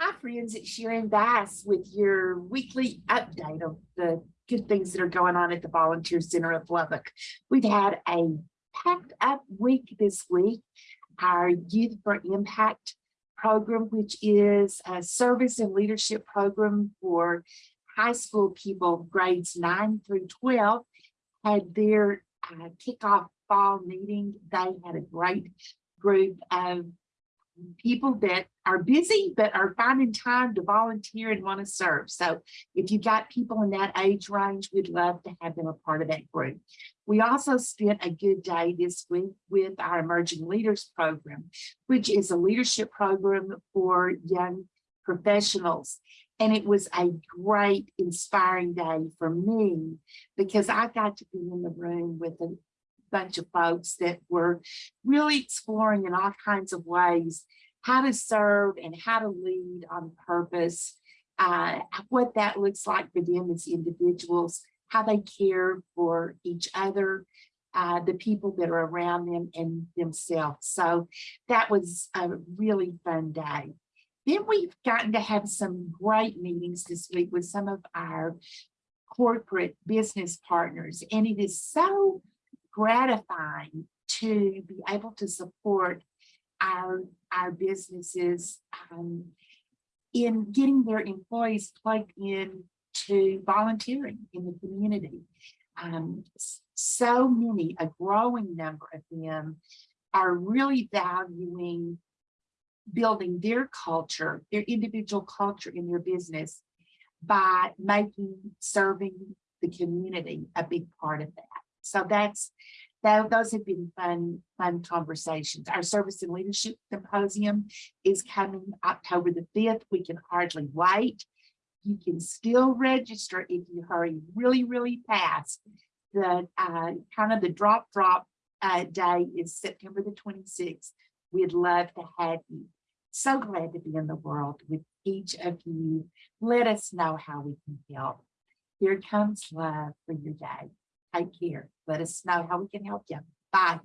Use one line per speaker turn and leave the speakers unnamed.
Hi, friends. It's Sharon Bass with your weekly update of the good things that are going on at the Volunteer Center of Lubbock. We've had a packed up week this week. Our Youth for Impact program, which is a service and leadership program for high school people grades 9 through 12, had their uh, kickoff fall meeting. They had a great group of people that are busy but are finding time to volunteer and want to serve. So if you've got people in that age range, we'd love to have them a part of that group. We also spent a good day this week with our Emerging Leaders Program, which is a leadership program for young professionals. And it was a great, inspiring day for me because I got to be in the room with a bunch of folks that were really exploring in all kinds of ways how to serve and how to lead on purpose, uh, what that looks like for them as individuals, how they care for each other, uh, the people that are around them and themselves. So that was a really fun day. Then we've gotten to have some great meetings this week with some of our corporate business partners. And it is so gratifying to be able to support our, our businesses um, in getting their employees plugged in to volunteering in the community. Um, so many, a growing number of them are really valuing building their culture, their individual culture in their business by making serving the community a big part of that. So that's that those have been fun, fun conversations. Our service and leadership symposium is coming October the 5th. We can hardly wait. You can still register if you hurry really, really fast. The uh, kind of the drop drop uh, day is September the 26th. We'd love to have you. So glad to be in the world with each of you. Let us know how we can help. Here comes love for your day. Take care. Let us know how we can help you. Bye.